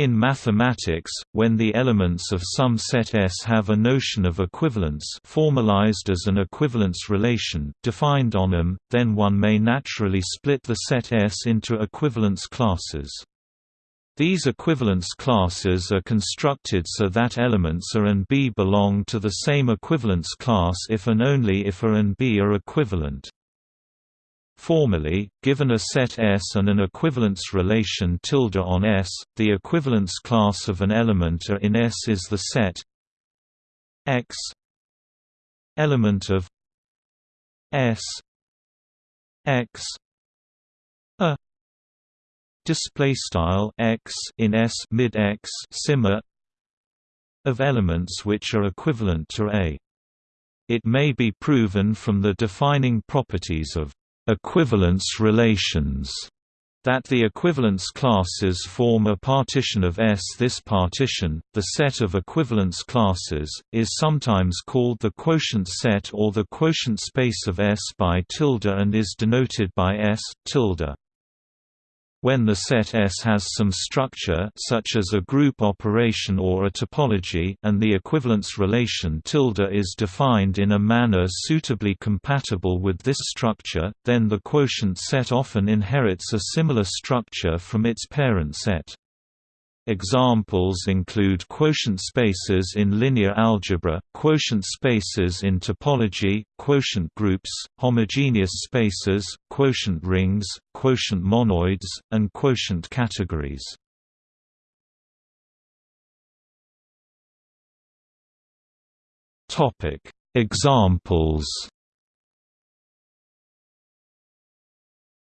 In mathematics, when the elements of some set S have a notion of equivalence formalized as an equivalence relation defined on them, then one may naturally split the set S into equivalence classes. These equivalence classes are constructed so that elements A and B belong to the same equivalence class if and only if A and B are equivalent. Formally, given a set S and an equivalence relation tilde on S, the equivalence class of an element A in S is the set X element of S X A display style X in S mid X simma of elements which are equivalent to A. It may be proven from the defining properties of equivalence relations that the equivalence classes form a partition of S. This partition, the set of equivalence classes, is sometimes called the quotient set or the quotient space of S by tilde and is denoted by S tilde. When the set S has some structure such as a group operation or a topology and the equivalence relation tilde is defined in a manner suitably compatible with this structure, then the quotient set often inherits a similar structure from its parent set. Examples include quotient spaces in linear algebra, quotient spaces in topology, quotient groups, homogeneous spaces, quotient rings, quotient monoids, and quotient categories. Examples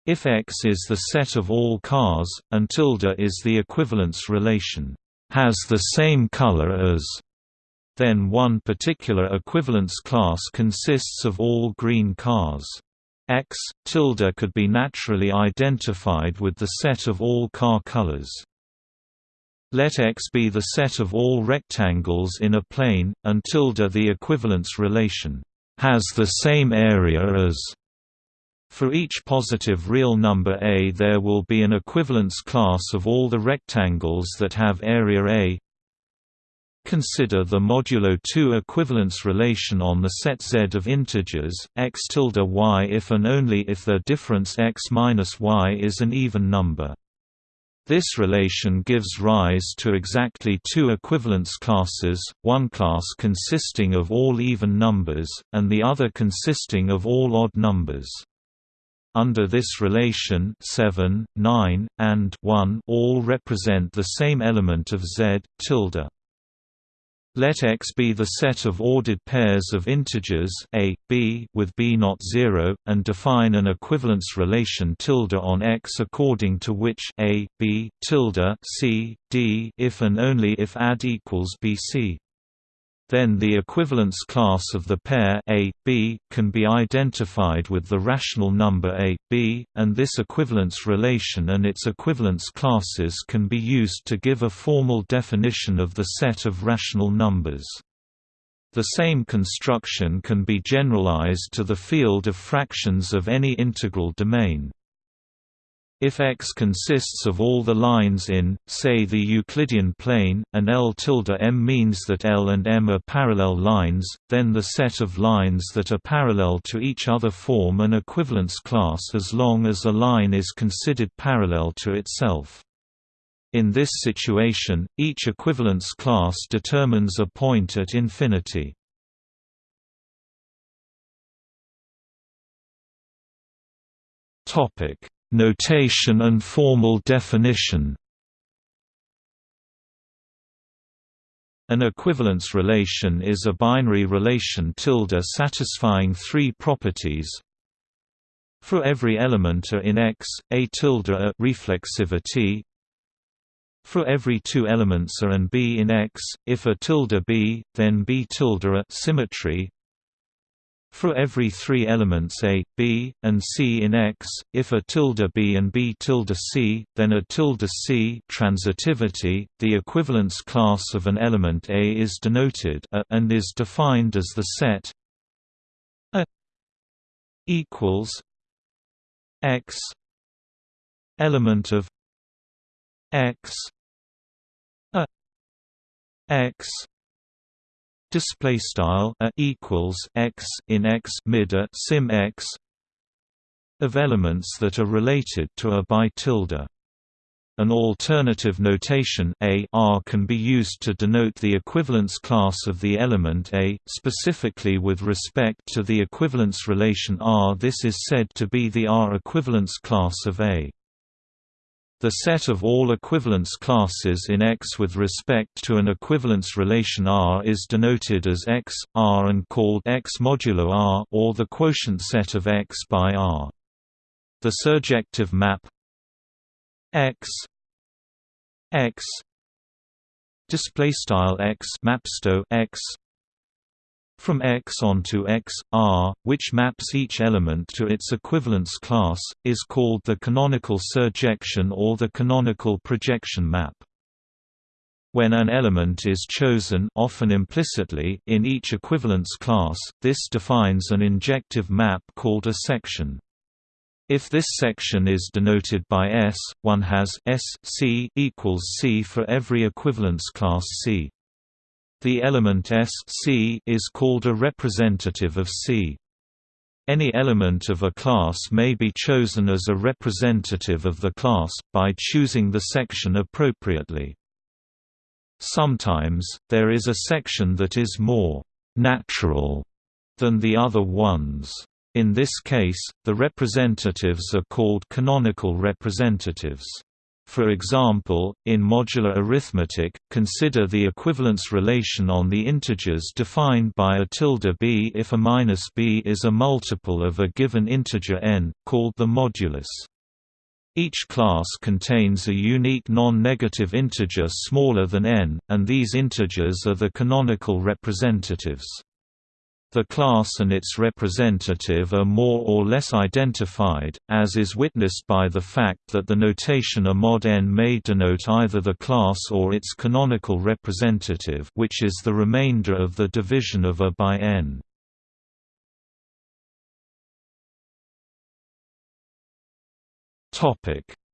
If X is the set of all cars, and tilde is the equivalence relation, has the same color as, then one particular equivalence class consists of all green cars. X, tilde could be naturally identified with the set of all car colors. Let X be the set of all rectangles in a plane, and tilde the equivalence relation, has the same area as for each positive real number A there will be an equivalence class of all the rectangles that have area A. Consider the modulo 2 equivalence relation on the set Z of integers, x tilde y if and only if the difference x minus y is an even number. This relation gives rise to exactly two equivalence classes, one class consisting of all even numbers, and the other consisting of all odd numbers. Under this relation 7, 9, and 1 all represent the same element of Z, tilde. Let X be the set of ordered pairs of integers a, b with b not 0, and define an equivalence relation tilde on X according to which a, b tilde c, d if and only if ad equals bc then the equivalence class of the pair A, B, can be identified with the rational number A, B, and this equivalence relation and its equivalence classes can be used to give a formal definition of the set of rational numbers. The same construction can be generalized to the field of fractions of any integral domain. If X consists of all the lines in, say the Euclidean plane, and L tilde M means that L and m are parallel lines, then the set of lines that are parallel to each other form an equivalence class as long as a line is considered parallel to itself. In this situation, each equivalence class determines a point at infinity. Topic Notation and formal definition An equivalence relation is a binary relation tilde satisfying three properties. For every element A in X, A tilde A reflexivity. For every two elements A and B in X, if A tilde B, then B tilde A symmetry. For every three elements A, B, and C in X, if A tilde B and B tilde C, then A tilde C transitivity, the equivalence class of an element A is denoted A and is defined as the set A equals X element of X x display style a equals x in x mid a sim x of elements that are related to a by tilde an alternative notation A R can be used to denote the equivalence class of the element A, specifically with respect to the equivalence relation R. This is said to be the R equivalence class of A. The set of all equivalence classes in X with respect to an equivalence relation R is denoted as X, R and called X modulo R or the quotient set of X by R. The surjective map x x display style x mapsto x from X onto X, R, which maps each element to its equivalence class, is called the canonical surjection or the canonical projection map. When an element is chosen often implicitly in each equivalence class, this defines an injective map called a section. If this section is denoted by S, one has S C equals C for every equivalence class C. The element S C is called a representative of C. Any element of a class may be chosen as a representative of the class, by choosing the section appropriately. Sometimes, there is a section that is more «natural» than the other ones. In this case, the representatives are called canonical representatives. For example, in modular arithmetic, consider the equivalence relation on the integers defined by a tilde b if a minus b is a multiple of a given integer n, called the modulus. Each class contains a unique non-negative integer smaller than n, and these integers are the canonical representatives. The class and its representative are more or less identified, as is witnessed by the fact that the notation a mod n may denote either the class or its canonical representative which is the remainder of the division of a by n.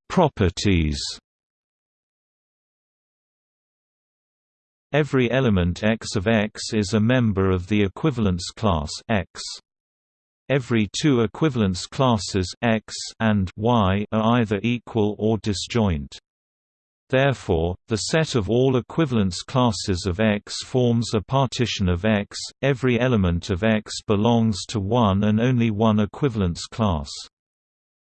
Properties Every element X of X is a member of the equivalence class X. Every two equivalence classes X and Y are either equal or disjoint. Therefore, the set of all equivalence classes of X forms a partition of X. Every element of X belongs to one and only one equivalence class.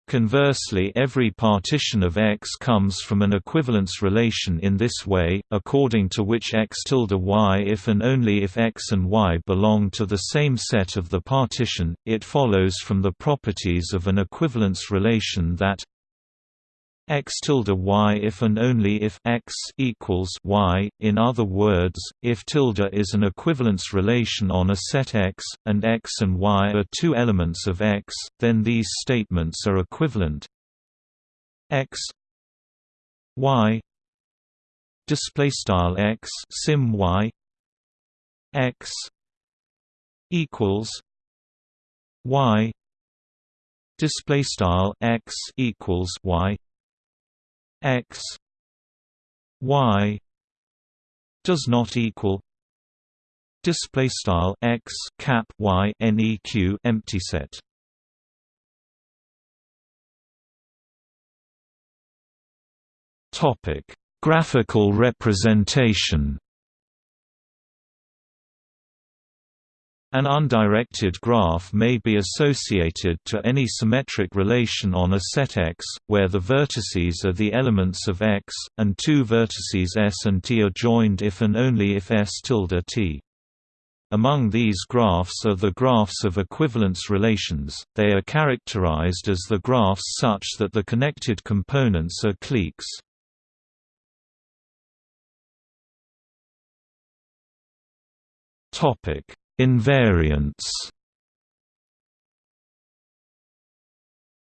Conversely every partition of X comes from an equivalence relation in this way, according to which X tilde Y if and only if X and Y belong to the same set of the partition, it follows from the properties of an equivalence relation that x tilde y if and only if x equals y. In other words, if tilde is an equivalence relation on a set X, and x and y are two elements of X, then these statements are equivalent. x y display style x sim y x equals y display style x equals y x y does not equal display style x cap y neq empty set. Topic graphical representation An undirected graph may be associated to any symmetric relation on a set X, where the vertices are the elements of X, and two vertices S and T are joined if and only if S tilde T. Among these graphs are the graphs of equivalence relations, they are characterized as the graphs such that the connected components are cliques. Topic Invariants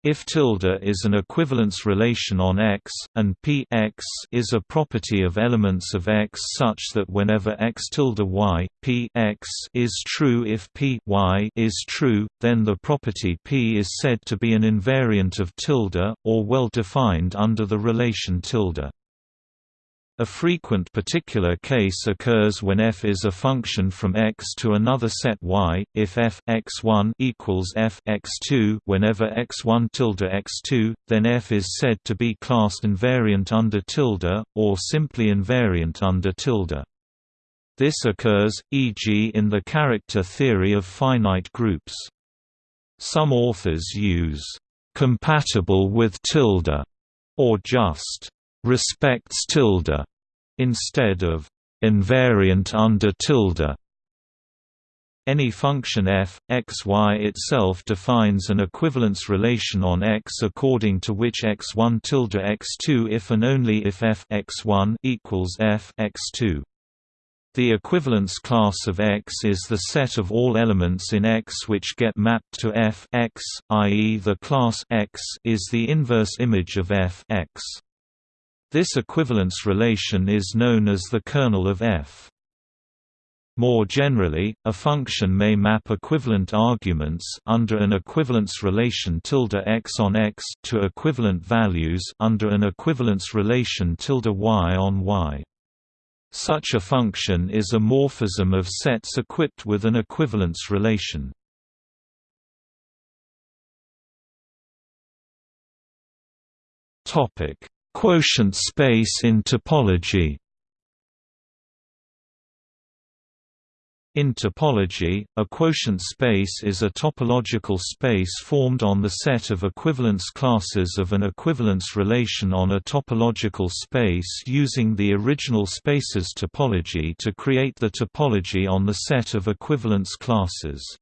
If tilde is an equivalence relation on X, and p x is a property of elements of X such that whenever x tilde y, p x is true if p y is true, then the property p is said to be an invariant of tilde, or well defined under the relation tilde. A frequent particular case occurs when f is a function from x to another set y. If f x1 equals f x2 whenever x1 tilde x2, then f is said to be classed invariant under tilde, or simply invariant under tilde. This occurs, e.g. in the character theory of finite groups. Some authors use compatible with tilde or just respects tilde instead of invariant under tilde. Any function f, x y itself defines an equivalence relation on x according to which x1 tilde x2 if and only if f x1 equals f x2. The equivalence class of X is the set of all elements in X which get mapped to f X, i.e. the class X is the inverse image of f X. This equivalence relation is known as the kernel of f. More generally, a function may map equivalent arguments under an equivalence relation tilde x on x to equivalent values under an equivalence relation tilde y on y. Such a function is a morphism of sets equipped with an equivalence relation. Topic: Quotient space in topology. In topology, a quotient space is a topological space formed on the set of equivalence classes of an equivalence relation on a topological space using the original space's topology to create the topology on the set of equivalence classes.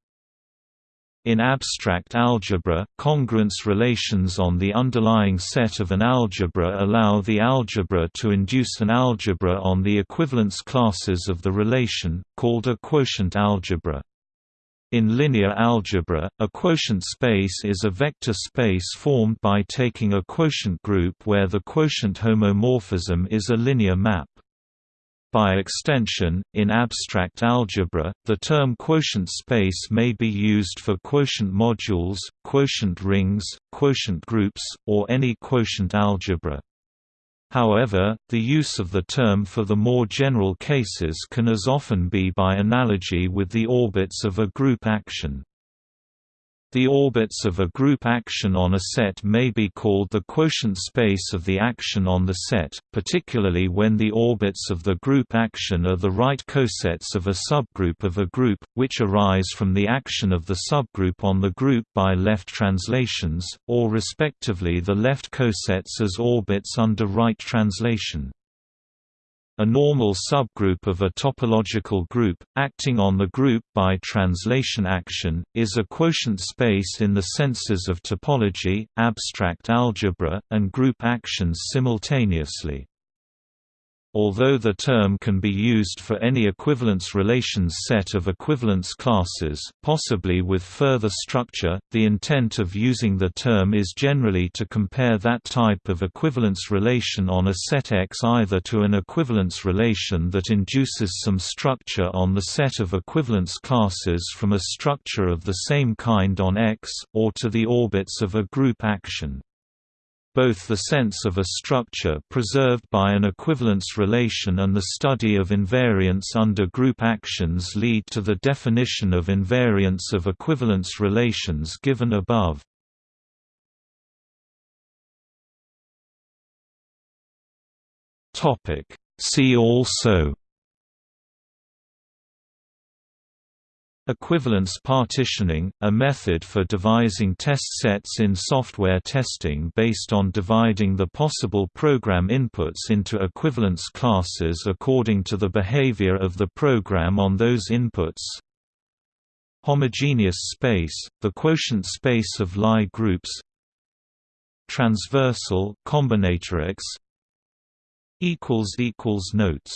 In abstract algebra, congruence relations on the underlying set of an algebra allow the algebra to induce an algebra on the equivalence classes of the relation, called a quotient algebra. In linear algebra, a quotient space is a vector space formed by taking a quotient group where the quotient homomorphism is a linear map. By extension, in abstract algebra, the term quotient space may be used for quotient modules, quotient rings, quotient groups, or any quotient algebra. However, the use of the term for the more general cases can as often be by analogy with the orbits of a group action. The orbits of a group action on a set may be called the quotient space of the action on the set, particularly when the orbits of the group action are the right cosets of a subgroup of a group, which arise from the action of the subgroup on the group by left translations, or respectively the left cosets as orbits under right translation. A normal subgroup of a topological group, acting on the group by translation action, is a quotient space in the senses of topology, abstract algebra, and group actions simultaneously. Although the term can be used for any equivalence relations set of equivalence classes, possibly with further structure, the intent of using the term is generally to compare that type of equivalence relation on a set X either to an equivalence relation that induces some structure on the set of equivalence classes from a structure of the same kind on X, or to the orbits of a group action. Both the sense of a structure preserved by an equivalence relation and the study of invariance under group actions lead to the definition of invariance of equivalence relations given above. See also Equivalence partitioning, a method for devising test sets in software testing based on dividing the possible program inputs into equivalence classes according to the behavior of the program on those inputs. Homogeneous space, the quotient space of Lie groups. Transversal combinatorics. Notes